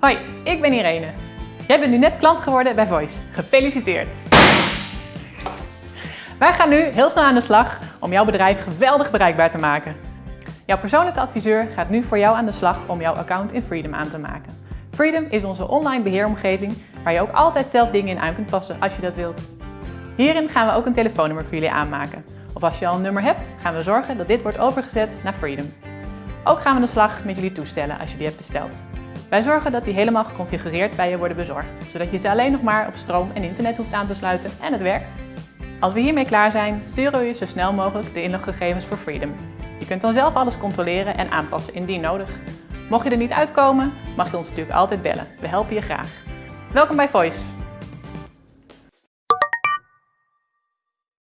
Hoi, ik ben Irene. Jij bent nu net klant geworden bij Voice. Gefeliciteerd! Wij gaan nu heel snel aan de slag om jouw bedrijf geweldig bereikbaar te maken. Jouw persoonlijke adviseur gaat nu voor jou aan de slag om jouw account in Freedom aan te maken. Freedom is onze online beheeromgeving waar je ook altijd zelf dingen in aan kunt passen als je dat wilt. Hierin gaan we ook een telefoonnummer voor jullie aanmaken. Of als je al een nummer hebt, gaan we zorgen dat dit wordt overgezet naar Freedom. Ook gaan we aan de slag met jullie toestellen als je die hebt besteld. Wij zorgen dat die helemaal geconfigureerd bij je worden bezorgd, zodat je ze alleen nog maar op stroom en internet hoeft aan te sluiten en het werkt. Als we hiermee klaar zijn, sturen we je zo snel mogelijk de inloggegevens voor Freedom. Je kunt dan zelf alles controleren en aanpassen indien nodig. Mocht je er niet uitkomen, mag je ons natuurlijk altijd bellen. We helpen je graag. Welkom bij Voice!